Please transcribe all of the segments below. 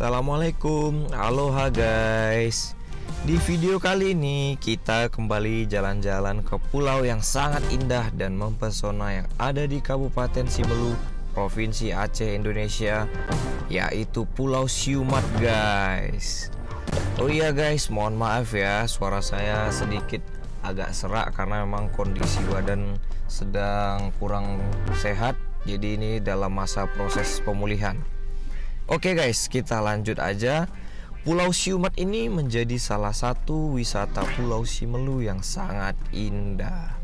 Assalamualaikum, aloha guys. Di video kali ini kita kembali jalan-jalan ke pulau yang sangat indah dan mempesona yang ada di Kabupaten Simelu, Provinsi Aceh, Indonesia Yaitu Pulau Siumat guys. Oh iya guys, mohon maaf ya suara saya sedikit agak serak karena memang kondisi badan sedang kurang sehat. Jadi ini dalam masa proses pemulihan Oke guys, kita lanjut aja. Pulau Siumat ini menjadi salah satu wisata Pulau Simelu yang sangat indah.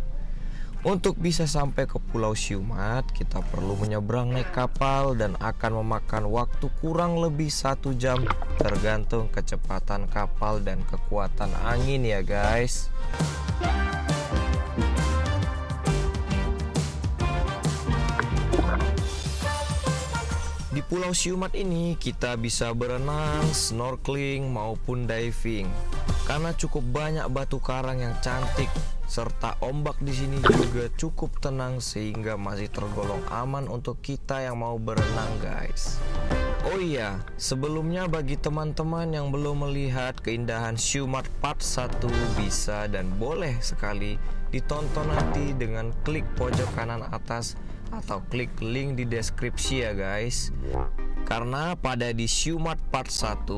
Untuk bisa sampai ke Pulau Siumat, kita perlu menyeberang naik kapal dan akan memakan waktu kurang lebih satu jam tergantung kecepatan kapal dan kekuatan angin ya guys. Di Pulau Siumat ini kita bisa berenang, snorkeling maupun diving. Karena cukup banyak batu karang yang cantik serta ombak di sini juga cukup tenang sehingga masih tergolong aman untuk kita yang mau berenang, guys. Oh iya, sebelumnya bagi teman-teman yang belum melihat keindahan Siumat Part 1 bisa dan boleh sekali ditonton nanti dengan klik pojok kanan atas atau klik link di deskripsi ya guys. Karena pada di Siumat part 1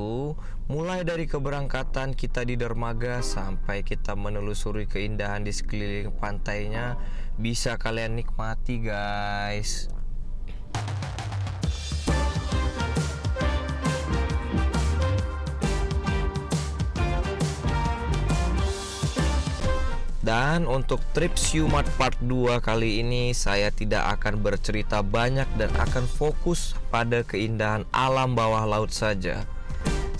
mulai dari keberangkatan kita di dermaga sampai kita menelusuri keindahan di sekeliling pantainya bisa kalian nikmati guys Dan untuk trip Siumat part 2 kali ini saya tidak akan bercerita banyak dan akan fokus pada keindahan alam bawah laut saja.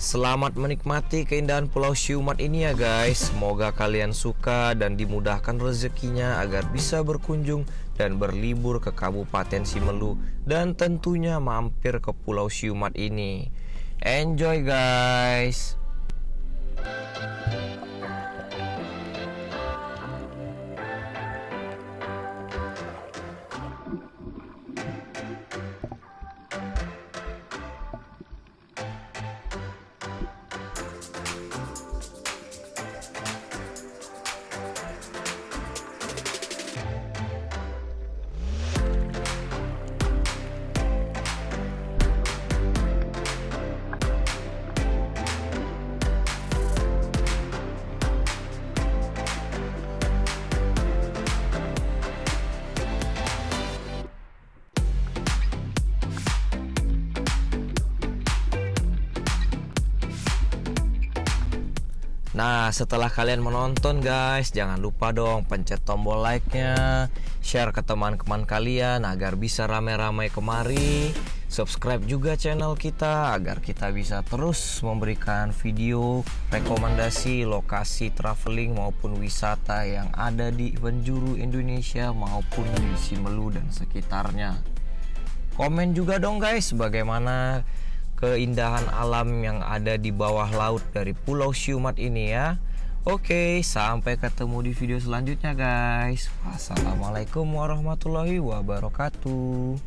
Selamat menikmati keindahan Pulau Siumat ini ya guys. Semoga kalian suka dan dimudahkan rezekinya agar bisa berkunjung dan berlibur ke Kabupaten Simelu dan tentunya mampir ke Pulau Siumat ini. Enjoy guys. Nah setelah kalian menonton guys Jangan lupa dong pencet tombol like-nya Share ke teman-teman kalian Agar bisa rame-rame kemari. Subscribe juga channel kita Agar kita bisa terus memberikan video Rekomendasi lokasi traveling maupun wisata Yang ada di penjuru Indonesia Maupun di Simelu dan sekitarnya. Komen juga dong guys Bagaimana keindahan alam yang ada di bawah laut dari Pulau Siumat ini ya. Oke, sampai ketemu di video selanjutnya guys. Wassalamualaikum warahmatullahi wabarakatuh.